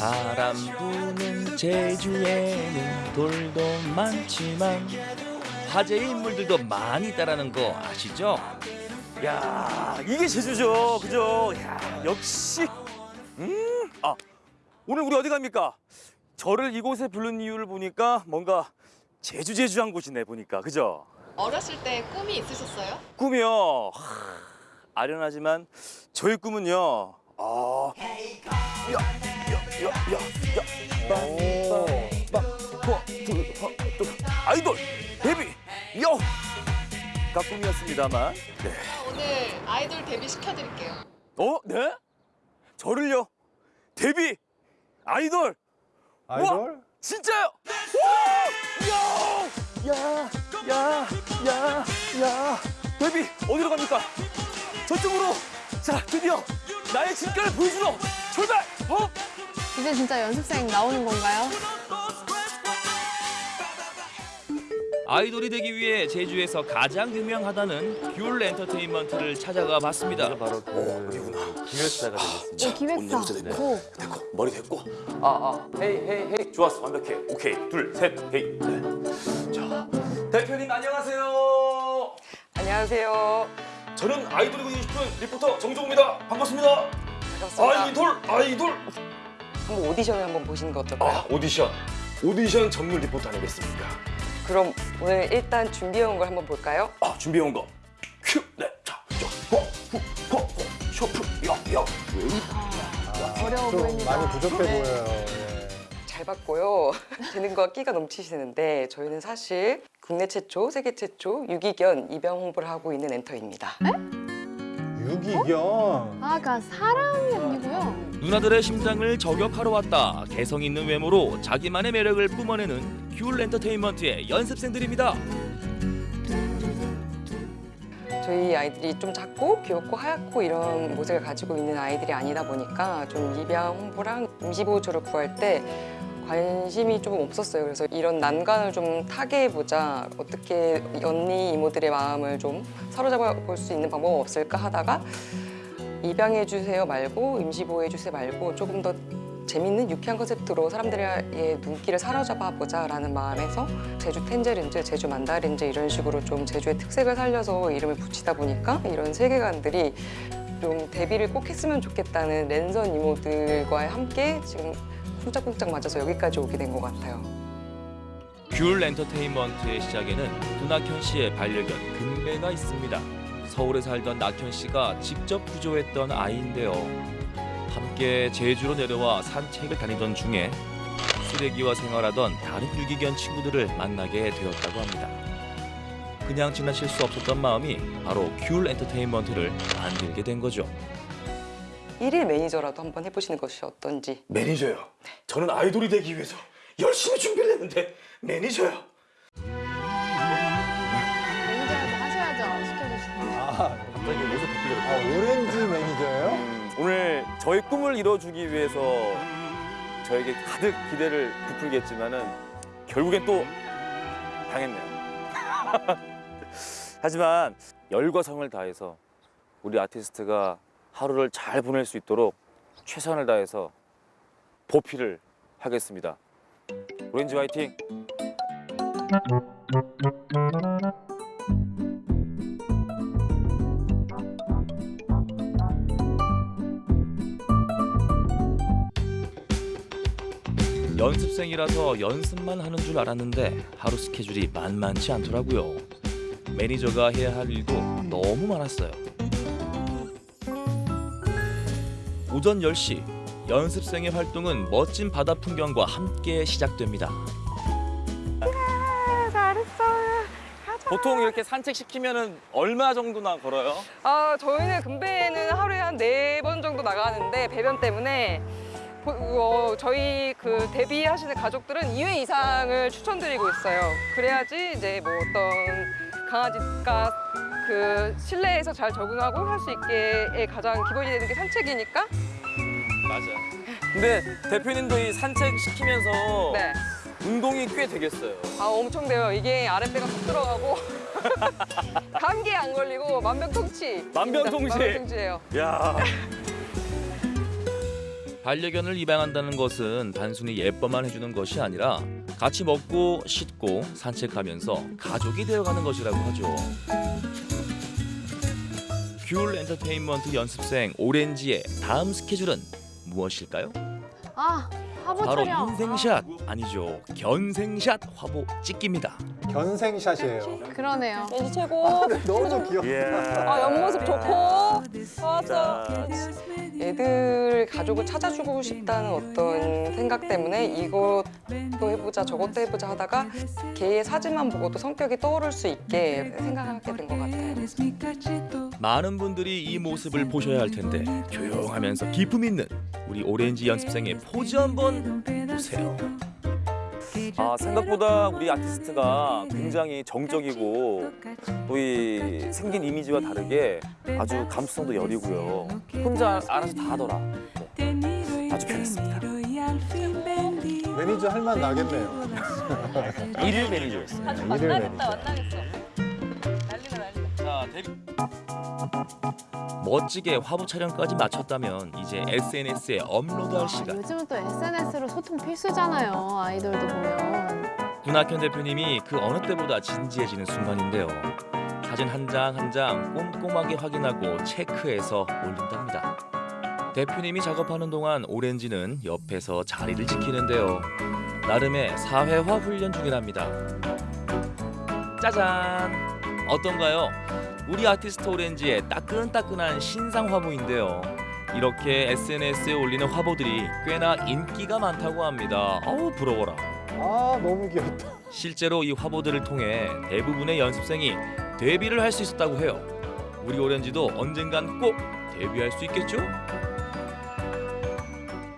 바람 부는 제주에는 돌도 많지만 화제의 인물들도 많이 있다라는 거 아시죠? 야 이게 제주죠. 그죠? 야 역시. 음아 오늘 우리 어디 갑니까? 저를 이곳에 부른 이유를 보니까 뭔가 제주 제주한 곳이네 보니까. 그죠? 어렸을 때 꿈이 있으셨어요? 꿈이요. 하, 아련하지만 저희 꿈은요 아 아이돌 데뷔 요 가 꿈이었습니다만 네. 오늘 아이돌 데뷔 시켜드릴게요. 어? 네? 저를요? 데뷔 아이돌 아이돌? 진짜요? 와! 야! 야! 야! 야! 야! 데뷔 어디로 갑니까? 저쪽으로 자 드디어 나의 진가를 보여주러 출발! 어? 이제 진짜 연습생 나오는 건가요? 아이돌이 되기 위해 제주에서 가장 유명하다는 귤 엔터테인먼트를 찾아가 봤습니다. 바로 그 기획사가 되겠습니다. 오, 기획사. 오. 됐고 머리 됐고 아 아 헤이 헤이 헤이 좋았어 완벽해 오케이 둘 셋 헤이 네. 자 대표님 안녕하세요 안녕하세요. 저는 아이돌이 되고 싶은 리포터 정종우입니다 반갑습니다 반갑습니다. 아이돌 아이돌 한번 오디션을 한번 보시는 거 어떨까요? 아 오디션 오디션 전문 리포터 아니겠습니까 그럼 오늘 일단 준비해온 걸 한번 볼까요? 아 준비해온 거 큐! 네자호후호 쇼프 야야 어려워 좀 보입니다. 많이 부족해 네. 보여요. 예. 잘 봤고요. 재능과 끼가 넘치시는데 저희는 사실 국내 최초, 세계 최초 유기견 입양 홍보를 하고 있는 엔터입니다. 유기견. 아, 그러니까 사람이 아니고요. 누나들의 심장을 저격하러 왔다. 개성 있는 외모로 자기만의 매력을 뿜어내는 귤 엔터테인먼트의 연습생들입니다. 저희 아이들이 좀 작고 귀엽고 하얗고 이런 모습을 가지고 있는 아이들이 아니다 보니까 좀 입양 홍보랑 임시보호조를 구할 때 관심이 좀 없었어요. 그래서 이런 난관을 좀 타개해보자. 어떻게 언니 이모들의 마음을 좀 사로잡아 볼 수 있는 방법 없을까 하다가 입양해 주세요 말고 임시보호해 주세요 말고 조금 더 재밌는 유쾌한 컨셉트로 사람들의 눈길을 사로잡아 보자 라는 마음에서 제주 텐제린즈, 제주 만다린즈 이런 식으로 좀 제주의 특색을 살려서 이름을 붙이다 보니까 이런 세계관들이 좀 데뷔를 꼭 했으면 좋겠다는 랜선 이모들과 함께 지금 쿵짝쿵짝 맞아서 여기까지 오게 된 것 같아요. 귤 엔터테인먼트의 시작에는 누나현 씨의 반려견 금배가 있습니다. 서울에 살던 낙현 씨가 직접 구조했던 아이인데요. 함께 제주로 내려와 산책을 다니던 중에 쓰레기와 생활하던 다른 유기견 친구들을 만나게 되었다고 합니다. 그냥 지나칠 수 없었던 마음이 바로 귤 엔터테인먼트를 만들게 된 거죠. 일일 매니저라도 한번 해보시는 것이 어떤지. 매니저요 저는 아이돌이 되기 위해서 열심히 준비를 했는데 매니저요 매니저라도 하셔야죠. 시켜주시는 아, 갑자기 모습 바뀌더라고요 아, 오렌지 매니저예요? 음, 오늘 저희 꿈을 이뤄주기 위해서 저에게 가득 기대를 부풀겠지만은 결국엔 또 당했네요. 하지만 열과 성을 다해서 우리 아티스트가 하루를 잘 보낼 수 있도록 최선을 다해서 보필을 하겠습니다. 오렌지 화이팅! 연습생이라서 연습만 하는 줄 알았는데 하루 스케줄이 만만치 않더라고요. 매니저가 해야 할 일도 너무 많았어요. 오전 10시 연습생의 활동은 멋진 바다 풍경과 함께 시작됩니다. 보통 이렇게 산책 시키면은 얼마 정도나 걸어요? 아 저희는 금배는 하루에 한 네 번 정도 나가는데 배변 때문에 보- 어, 저희 그 데뷔하시는 가족들은 2회 이상을 추천드리고 있어요. 그래야지 이제 뭐 어떤 강아지가 그 실내에서 잘 적응하고 할 수 있게의 가장 기본이 되는 게 산책이니까. 맞아요. 근데 대표님도 이 산책 시키면서 네. 운동이 꽤 되겠어요. 아 엄청 돼요. 이게 아랫배가 쏙 들어가고 감기에 안 걸리고 만병통치. 만병통치. 만병통치예요. 야. 반려견을 입양한다는 것은 단순히 예뻐만 해주는 것이 아니라 같이 먹고 씻고 산책하면서 가족이 되어가는 것이라고 하죠. 귤 엔터테인먼트 연습생 오렌지의 다음 스케줄은 무엇일까요? 아 화보 바로 촬영. 인생샷 아 니죠 견생샷 화보 찍기입니다. 견생샷이에요. 아, 그러네요. 왠지 최고. 너무 귀여워. 예. 아 옆모습 좋고. 자, 애들 가족을 찾아주고 싶다는 어떤 생각 때문에 이것도 해보자 저것도 해보자 하다가 걔의 사진만 보고도 성격이 떠오를 수 있게 생각하게 된 것 같아요. 많은 분들이 이 모습을 보셔야 할 텐데 조용하면서 기품 있는 우리 오렌지 연습생의 포즈 한번 보세요. 아, 생각보다 우리 아티스트가 굉장히 정적이고 또 이 생긴 이미지와 다르게 아주 감수성도 여리고요. 혼자 알아서 다 하더라. 네. 아주 편했습니다. 매니저 할 만 나겠네요. 일일 매니저였어요. 일일 매니저. 자, 데뷔. 멋지게 화보 촬영까지 마쳤다면 이제 SNS에 업로드할 아, 시간. 요즘은 또 SNS로 소통 필수잖아요. 아이돌도 보면. 군학현 대표님이 그 어느 때보다 진지해지는 순간인데요. 사진 한 장 한 장 꼼꼼하게 확인하고 체크해서 올린답니다. 대표님이 작업하는 동안 오렌지는 옆에서 자리를 지키는데요. 나름의 사회화 훈련 중이랍니다. 짜잔! 어떤가요? 우리 아티스트 오렌지의 따끈따끈한 신상 화보인데요. 이렇게 SNS에 올리는 화보들이 꽤나 인기가 많다고 합니다. 어우 부러워라. 아 너무 귀엽다. 실제로 이 화보들을 통해 대부분의 연습생이 데뷔를 할 수 있었다고 해요. 우리 오렌지도 언젠간 꼭 데뷔할 수 있겠죠?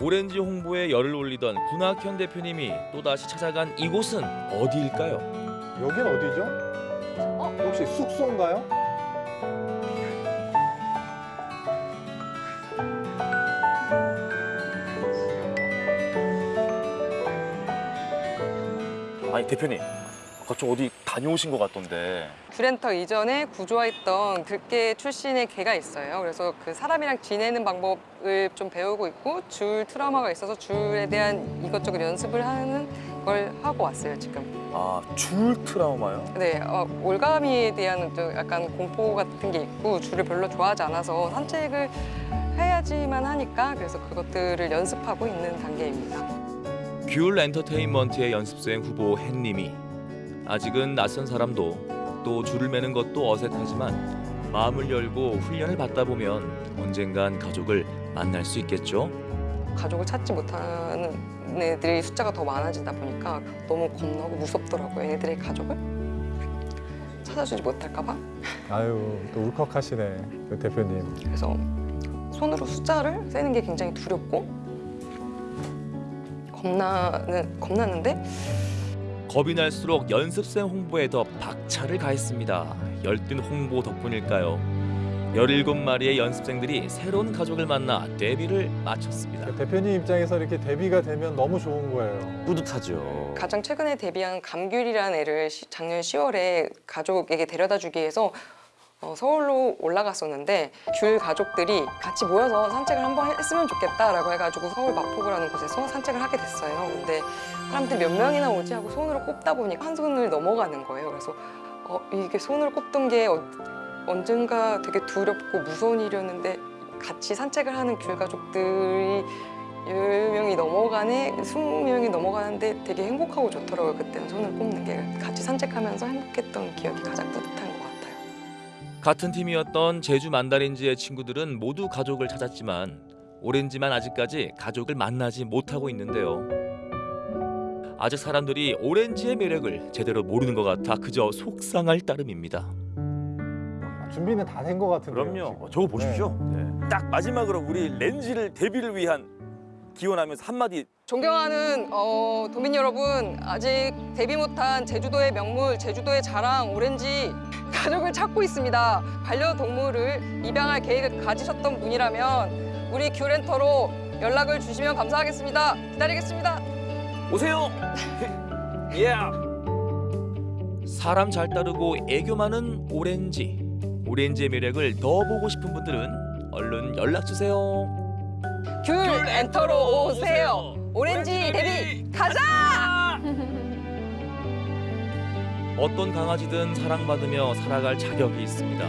오렌지 홍보에 열을 올리던 군학현 대표님이 또다시 찾아간 이곳은 어디일까요? 여긴 어디죠? 혹시 숙소인가요? 아니 대표님, 아까 좀 어디 다녀오신 것 같던데. 큐렌터 이전에 구조화했던 들개 출신의 개가 있어요. 그래서 그 사람이랑 지내는 방법을 좀 배우고 있고 줄 트라우마가 있어서 줄에 대한 이것저것 연습을 하는 걸 하고 왔어요 지금. 아, 줄 트라우마요? 네, 어, 올가미에 대한 좀 약간 공포 같은 게 있고 줄을 별로 좋아하지 않아서 산책을 해야지만 하니까 그래서 그것들을 연습하고 있는 단계입니다. 귤 엔터테인먼트의 연습생 후보 햇님이 아직은 낯선 사람도 또 줄을 매는 것도 어색하지만 마음을 열고 훈련을 받다 보면 언젠간 가족을 만날 수 있겠죠. 가족을 찾지 못하는 애들이 숫자가 더 많아지다 보니까 너무 겁나고 무섭더라고요. 애들의 가족을 찾아주지 못할까 봐. 아유 또 울컥하시네 그 대표님. 그래서 손으로 숫자를 세는 게 굉장히 두렵고 겁나는 겁나는데 겁이 날수록 연습생 홍보에 더 박차를 가했습니다. 열띤 홍보 덕분일까요? 17마리의 연습생들이 새로운 가족을 만나 데뷔를 마쳤습니다. 그 대표님 입장에서 이렇게 데뷔가 되면 너무 좋은 거예요. 뿌듯하죠. 가장 최근에 데뷔한 감귤이라는 애를 시- 작년 10월에 가족에게 데려다 주기 위해서 어, 서울로 올라갔었는데 귤 가족들이 같이 모여서 산책을 한번 했으면 좋겠다라고 해가지고 서울 마포구라는 곳에서 산책을 하게 됐어요. 근데 사람들이 몇 명이나 오지 하고 손으로 꼽다 보니까 한 손을 넘어가는 거예요. 그래서 어, 이게 손으로 꼽던 게 어- 언젠가 되게 두렵고 무서운 일이었는데 같이 산책을 하는 귤 가족들이 열 명이 넘어가네, 스무 명이 넘어가는데 되게 행복하고 좋더라고요. 그때는 손을 꼽는 게 같이 산책하면서 행복했던 기억이 가장 뿌듯한 것 같아요. 같은 팀이었던 제주 만다린즈의 친구들은 모두 가족을 찾았지만 오렌지만 아직까지 가족을 만나지 못하고 있는데요. 아직 사람들이 오렌지의 매력을 제대로 모르는 것 같아 그저 속상할 따름입니다. 준비는 다 된 것 같은데요. 그럼요. 지금. 어, 저거 보십시오. 네. 딱 마지막으로 우리 렌지를 데뷔를 위한 기원하면서 한마디 존경하는 어, 도민 여러분, 아직 데뷔 못한 제주도의 명물, 제주도의 자랑 오렌지 가족을 찾고 있습니다. 반려동물을 입양할 계획을 가지셨던 분이라면 우리 귤렌터로 연락을 주시면 감사하겠습니다. 기다리겠습니다. 오세요. 예. 사람 잘 따르고 애교 많은 오렌지. 오렌지의 매력을 더 보고 싶은 분들은 얼른 연락 주세요. 귤 엔터로 오세요. 오렌지 데뷔 가자! 어떤 강아지든 사랑받으며 살아갈 자격이 있습니다.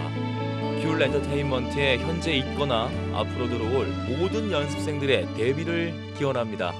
귤 엔터테인먼트에 현재 있거나 앞으로 들어올 모든 연습생들의 데뷔를 기원합니다.